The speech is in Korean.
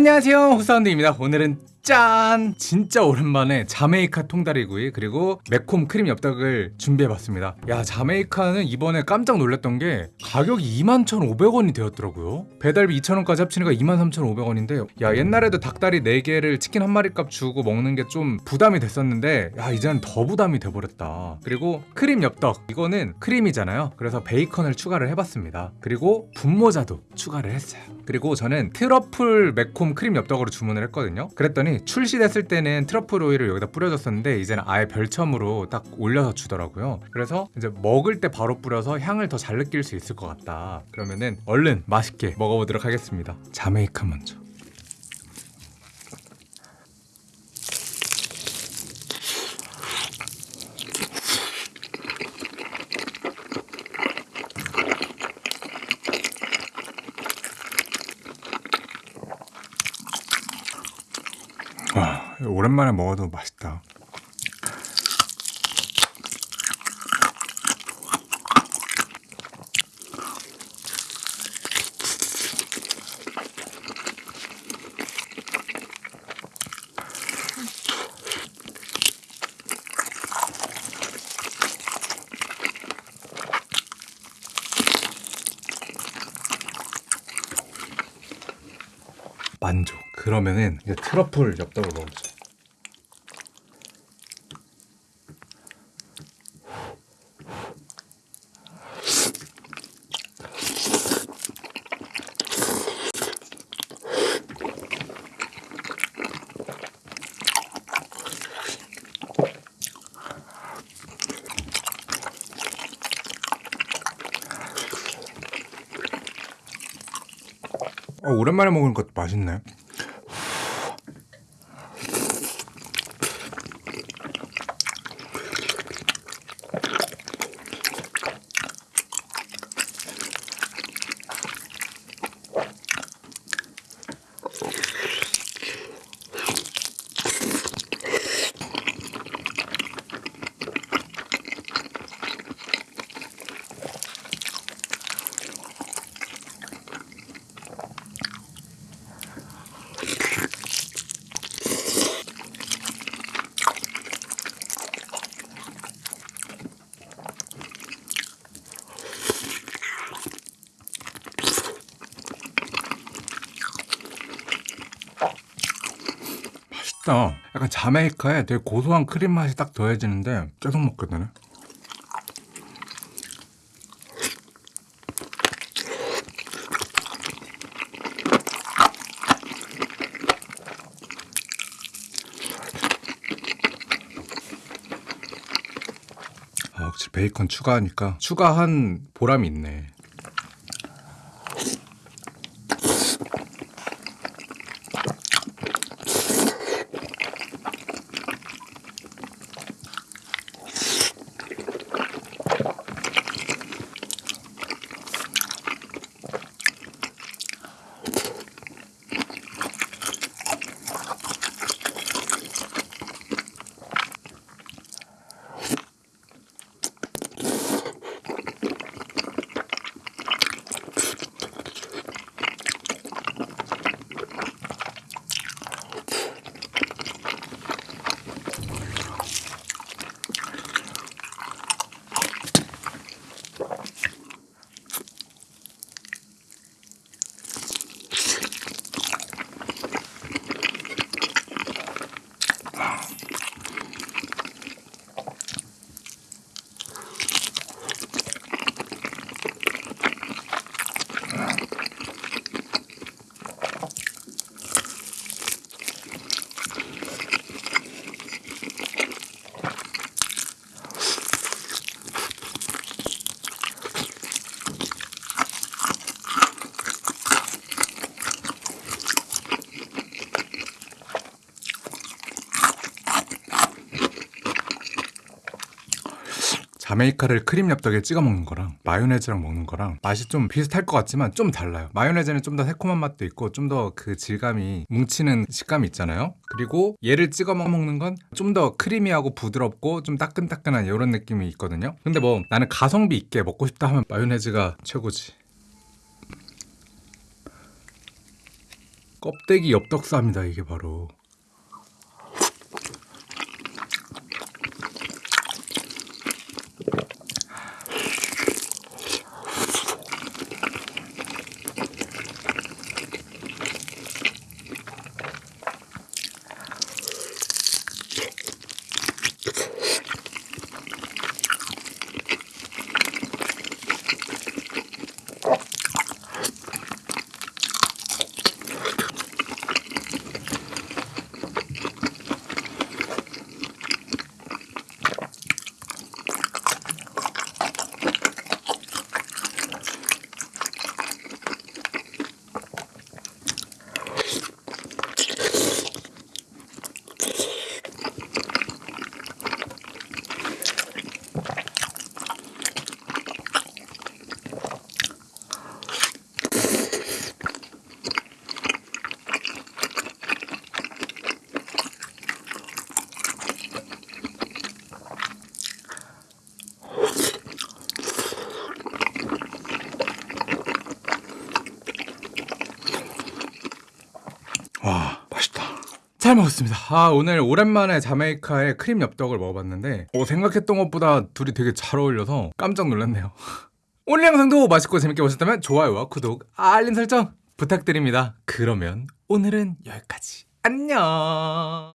안녕하세요. 호사운드입니다. 오늘은 짠! 진짜 오랜만에 자메이카 통다리구이 그리고 매콤 크림 엽떡을 준비해봤습니다. 야 자메이카는 이번에 깜짝 놀랐던 게 가격이 21,500원이 되었더라고요. 배달비 2,000원까지 합치니까 23,500원인데 야 옛날에도 닭다리 4개를 치킨 한 마리 값 주고 먹는 게 좀 부담이 됐었는데 야 이제는 더 부담이 돼버렸다. 그리고 크림 엽떡 이거는 크림이잖아요. 그래서 베이컨을 추가를 해봤습니다. 그리고 분모자도 추가를 했어요. 그리고 저는 트러플 매콤 크림 엽떡으로 주문을 했거든요. 그랬더니 출시됐을 때는 트러플 오일을 여기다 뿌려줬었는데 이제는 아예 별첨으로 딱 올려서 주더라고요. 그래서 이제 먹을 때 바로 뿌려서 향을 더 잘 느낄 수 있을 것 같다. 그러면은 얼른 맛있게 먹어보도록 하겠습니다. 자메이카 먼저 와 오랜만에 먹어도 맛있다 만족. 그러면은 트러플 엽떡을 먹어보자 어, 오랜만에 것도 맛있네 맛있다. 약간 자메이카에 되게 고소한 크림 맛이 딱 더해지는데 계속 먹게 되네. 아, 확실히 베이컨 추가하니까 추가한 보람이 있네. 자메이카를 크림 엽떡에 찍어 먹는 거랑 마요네즈랑 먹는 거랑 맛이 좀 비슷할 것 같지만 좀 달라요. 마요네즈는 좀 더 새콤한 맛도 있고 좀 더 그 질감이 뭉치는 식감이 있잖아요. 그리고 얘를 찍어 먹는 건 좀 더 크리미하고 부드럽고 좀 따끈따끈한 이런 느낌이 있거든요. 근데 뭐 나는 가성비 있게 먹고 싶다 하면 마요네즈가 최고지. 껍데기 엽떡쌈이다 이게 바로. 와 맛있다. 잘 먹었습니다. 아 오늘 오랜만에 자메이카의 크림 엽떡을 먹어봤는데 어, 생각했던 것보다 둘이 되게 잘 어울려서 깜짝 놀랐네요. 오늘 영상도 맛있고 재밌게 보셨다면 좋아요와 구독, 알림 설정 부탁드립니다. 그러면 오늘은 여기까지. 안녕.